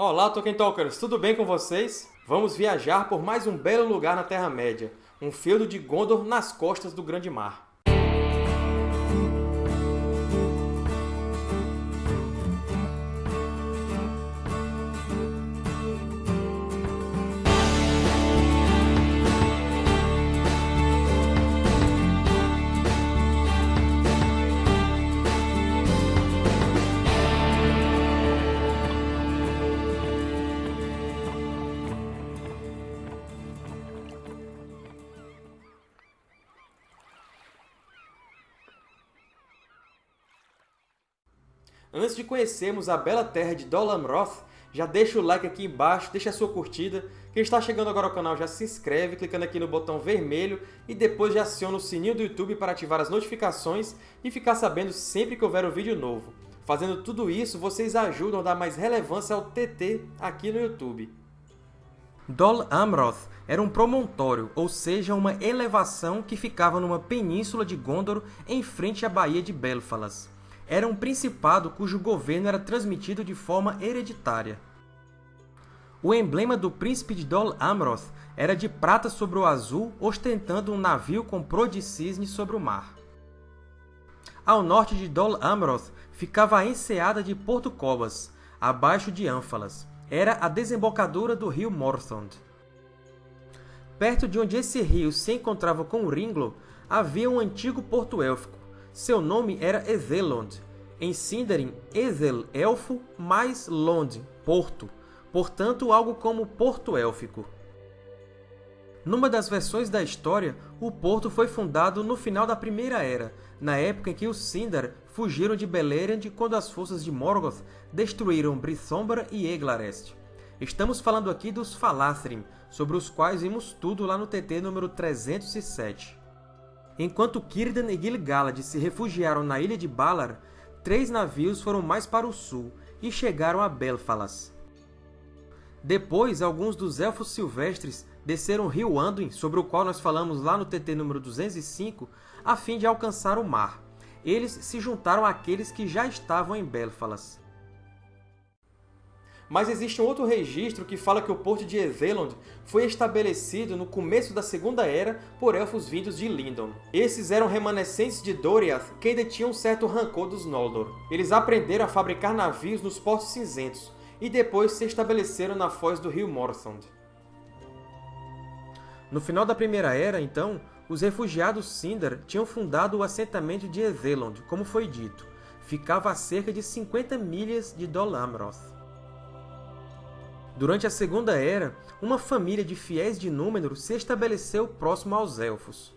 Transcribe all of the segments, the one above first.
Olá, Tolkien Talkers! Tudo bem com vocês? Vamos viajar por mais um belo lugar na Terra-média, um feudo de Gondor nas costas do Grande Mar. Antes de conhecermos a bela terra de Dol Amroth, já deixa o like aqui embaixo, deixa a sua curtida. Quem está chegando agora ao canal já se inscreve clicando aqui no botão vermelho e depois já aciona o sininho do YouTube para ativar as notificações e ficar sabendo sempre que houver um vídeo novo. Fazendo tudo isso, vocês ajudam a dar mais relevância ao TT aqui no YouTube. Dol Amroth era um promontório, ou seja, uma elevação que ficava numa península de Gondor em frente à Baía de Belfalas era um principado cujo governo era transmitido de forma hereditária. O emblema do príncipe de Dol Amroth era de prata sobre o azul, ostentando um navio com proa de cisne sobre o mar. Ao norte de Dol Amroth ficava a enseada de Porto Cobas, abaixo de Ânfalas. Era a desembocadura do rio Morthond. Perto de onde esse rio se encontrava com o Ringlo, havia um antigo porto élfico, seu nome era Ezelond. Em Sindarin, Ezel, elfo, mais Lond, porto. Portanto, algo como porto élfico. Numa das versões da história, o porto foi fundado no final da Primeira Era, na época em que os Sindar fugiram de Beleriand quando as forças de Morgoth destruíram Brithombra e Eglarest. Estamos falando aqui dos Falathrim, sobre os quais vimos tudo lá no TT número 307. Enquanto Círdan e Gil-galad se refugiaram na ilha de Valar, três navios foram mais para o sul e chegaram a Belfalas. Depois, alguns dos Elfos Silvestres desceram o rio Anduin, sobre o qual nós falamos lá no TT número 205, a fim de alcançar o mar. Eles se juntaram àqueles que já estavam em Belfalas. Mas existe um outro registro que fala que o porto de Ezelond foi estabelecido no começo da Segunda Era por elfos vindos de Lindon. Esses eram remanescentes de Doriath que ainda tinham um certo rancor dos Noldor. Eles aprenderam a fabricar navios nos portos cinzentos e depois se estabeleceram na foz do rio Morthond. No final da Primeira Era, então, os refugiados Sindar tinham fundado o assentamento de Ezelond, como foi dito. Ficava a cerca de 50 milhas de Dol Amroth. Durante a Segunda Era, uma família de fiéis de Númenor se estabeleceu próximo aos Elfos.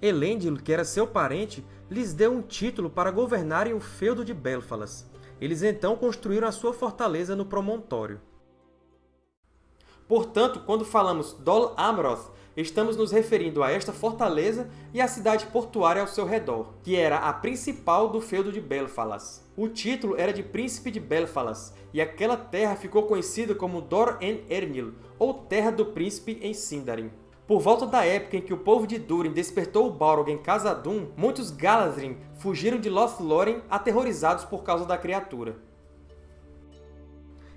Elendil, que era seu parente, lhes deu um título para governarem o feudo de Belfalas. Eles então construíram a sua fortaleza no promontório. Portanto, quando falamos Dol Amroth, estamos nos referindo a esta fortaleza e à cidade portuária ao seu redor, que era a principal do feudo de Belfalas. O título era de Príncipe de Belfalas, e aquela terra ficou conhecida como Dor-en-Ernil, ou Terra do Príncipe em Sindarin. Por volta da época em que o povo de Durin despertou o Balrog em Khazad-dûm, muitos Galadrim fugiram de Lothlórien aterrorizados por causa da criatura.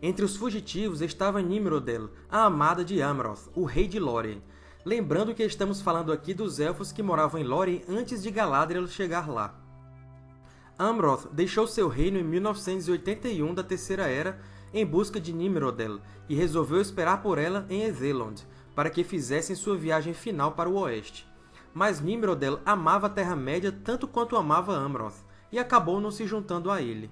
Entre os fugitivos estava Nimrodel, a amada de Amroth, o rei de Lórien. Lembrando que estamos falando aqui dos Elfos que moravam em Lórien antes de Galadriel chegar lá. Amroth deixou seu reino em 1981 da Terceira Era em busca de Nimrodel e resolveu esperar por ela em Ezelond, para que fizessem sua viagem final para o oeste. Mas Nimrodel amava a Terra-média tanto quanto amava Amroth, e acabou não se juntando a ele.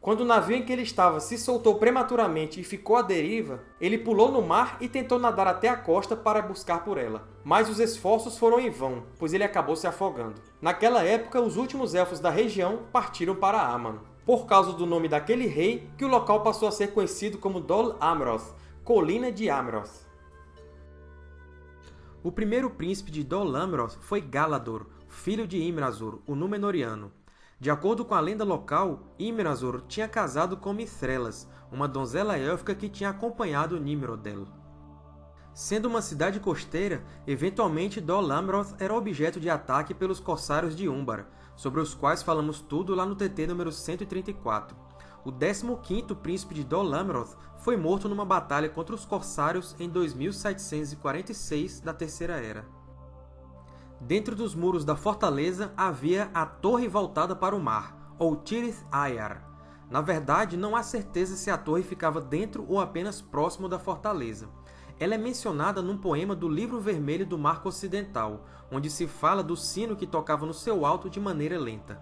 Quando o navio em que ele estava se soltou prematuramente e ficou à deriva, ele pulou no mar e tentou nadar até a costa para buscar por ela. Mas os esforços foram em vão, pois ele acabou se afogando. Naquela época, os últimos Elfos da região partiram para Aman. Por causa do nome daquele rei, que o local passou a ser conhecido como Dol Amroth, Colina de Amroth. O primeiro príncipe de Dol Amroth foi Galador, filho de Imrazur, o Númenoriano. De acordo com a lenda local, Imrazor tinha casado com Mithrelas, uma donzela élfica que tinha acompanhado Nimrodel. Sendo uma cidade costeira, eventualmente Dol Amroth era objeto de ataque pelos Corsários de Umbar, sobre os quais falamos tudo lá no TT número 134. o 15º príncipe de Dol Amroth foi morto numa batalha contra os Corsários em 2746 da Terceira Era. Dentro dos muros da fortaleza havia a Torre voltada para o mar, ou Tirith Ayar. Na verdade, não há certeza se a torre ficava dentro ou apenas próximo da fortaleza. Ela é mencionada num poema do Livro Vermelho do Marco Ocidental, onde se fala do sino que tocava no seu alto de maneira lenta.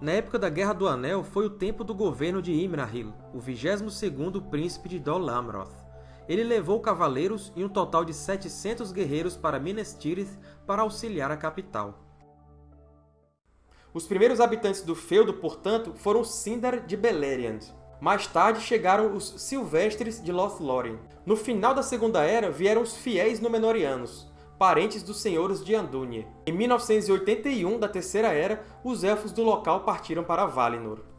Na época da Guerra do Anel, foi o tempo do governo de Imrahil, o 22º príncipe de Dol Amroth. Ele levou cavaleiros e um total de 700 guerreiros para Minas Tirith para auxiliar a capital. Os primeiros habitantes do feudo, portanto, foram Sindar de Beleriand. Mais tarde chegaram os Silvestres de Lothlórien. No final da Segunda Era vieram os fiéis Númenóreanos, parentes dos senhores de Andúnie. Em 1981 da Terceira Era, os Elfos do local partiram para Valinor.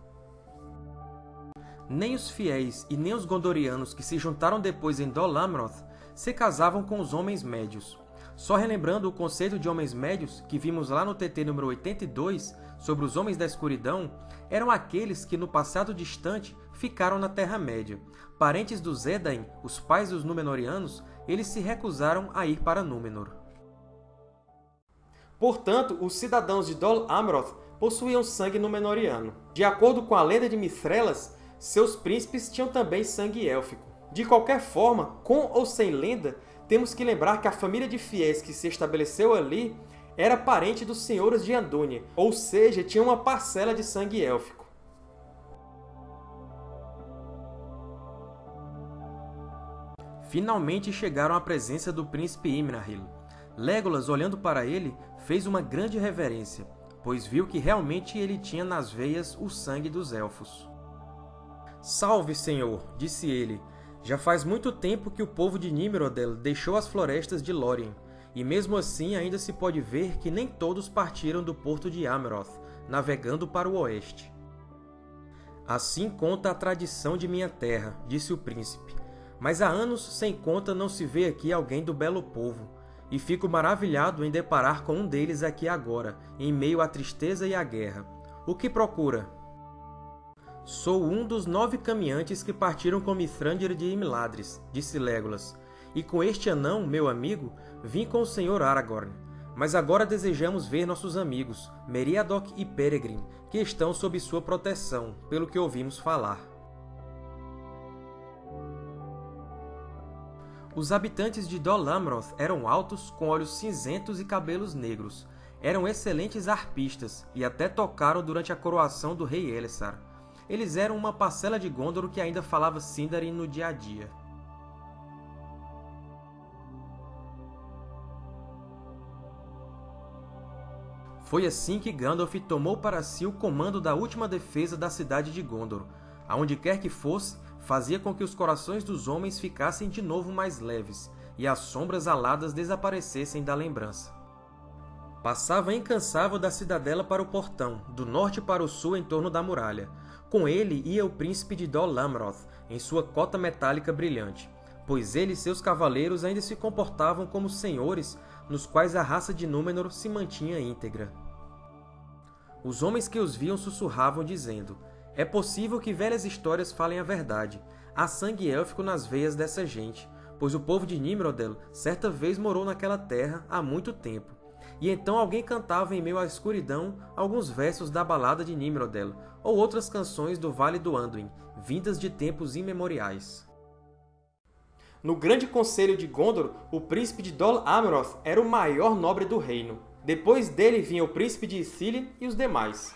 Nem os fiéis e nem os Gondorianos que se juntaram depois em Dol Amroth se casavam com os Homens Médios. Só relembrando o conceito de Homens Médios que vimos lá no TT número 82, sobre os Homens da Escuridão, eram aqueles que, no passado distante, ficaram na Terra-média. Parentes dos Edain, os pais dos Númenóreanos, eles se recusaram a ir para Númenor. Portanto, os cidadãos de Dol Amroth possuíam sangue Númenoriano. De acordo com a lenda de Mithrelas, seus príncipes tinham também sangue élfico. De qualquer forma, com ou sem lenda, temos que lembrar que a família de fiéis que se estabeleceu ali era parente dos senhores de Andúnie, ou seja, tinha uma parcela de sangue élfico. Finalmente chegaram à presença do príncipe Imrahil. Legolas, olhando para ele, fez uma grande reverência, pois viu que realmente ele tinha nas veias o sangue dos Elfos. Salve, Senhor! disse ele. Já faz muito tempo que o povo de Nimrodel deixou as florestas de Lórien, e mesmo assim ainda se pode ver que nem todos partiram do porto de Amroth, navegando para o oeste. Assim conta a tradição de minha terra, disse o príncipe, mas há anos sem conta não se vê aqui alguém do belo povo, e fico maravilhado em deparar com um deles aqui agora, em meio à tristeza e à guerra. O que procura? Sou um dos nove caminhantes que partiram com Mithrandir de Imladris, disse Legolas, e com este anão, meu amigo, vim com o Senhor Aragorn. Mas agora desejamos ver nossos amigos, Meriadoc e Peregrin, que estão sob sua proteção, pelo que ouvimos falar. Os habitantes de Dol Amroth eram altos, com olhos cinzentos e cabelos negros. Eram excelentes arpistas, e até tocaram durante a coroação do rei Elessar. Eles eram uma parcela de Gondor que ainda falava Sindarin no dia a dia. Foi assim que Gandalf tomou para si o comando da última defesa da cidade de Gondor. Aonde quer que fosse, fazia com que os corações dos homens ficassem de novo mais leves, e as sombras aladas desaparecessem da lembrança. Passava incansável da cidadela para o portão, do norte para o sul em torno da muralha. Com ele ia o príncipe de Dol Amroth, em sua cota metálica brilhante, pois ele e seus cavaleiros ainda se comportavam como senhores nos quais a raça de Númenor se mantinha íntegra. Os homens que os viam sussurravam, dizendo é possível que velhas histórias falem a verdade. Há sangue élfico nas veias dessa gente, pois o povo de Nimrodel certa vez morou naquela terra há muito tempo. E então alguém cantava em meio à escuridão alguns versos da balada de Nimrodel, ou outras canções do Vale do Anduin, vindas de tempos imemoriais. No Grande Conselho de Gondor, o príncipe de Dol Amroth era o maior nobre do reino. Depois dele vinha o príncipe de Ithilien e os demais.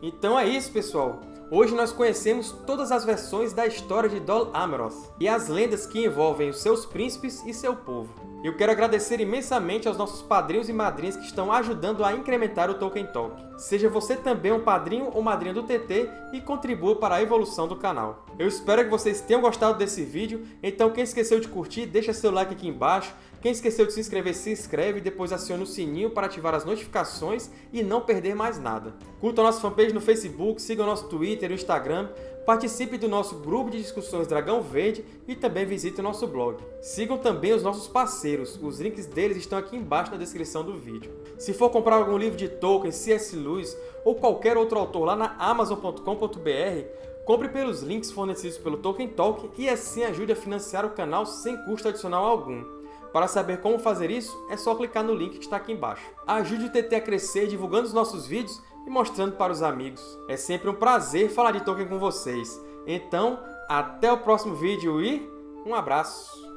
Então é isso, pessoal! Hoje nós conhecemos todas as versões da história de Dol Amroth e as lendas que envolvem os seus príncipes e seu povo. Eu quero agradecer imensamente aos nossos padrinhos e madrinhas que estão ajudando a incrementar o Tolkien Talk. Seja você também um padrinho ou madrinha do TT e contribua para a evolução do canal. Eu espero que vocês tenham gostado desse vídeo, então quem esqueceu de curtir, deixa seu like aqui embaixo, quem esqueceu de se inscrever, se inscreve e depois aciona o sininho para ativar as notificações e não perder mais nada. Curta a nossa fanpage no Facebook, siga o nosso Twitter e Instagram, participe do nosso grupo de discussões Dragão Verde e também visite o nosso blog. Sigam também os nossos parceiros, os links deles estão aqui embaixo na descrição do vídeo. Se for comprar algum livro de Tolkien, C.S. Lewis ou qualquer outro autor lá na Amazon.com.br, compre pelos links fornecidos pelo Tolkien Talk e assim ajude a financiar o canal sem custo adicional algum. Para saber como fazer isso, é só clicar no link que está aqui embaixo. Ajude o TT a crescer divulgando os nossos vídeos e mostrando para os amigos. É sempre um prazer falar de Tolkien com vocês. Então, até o próximo vídeo e um abraço!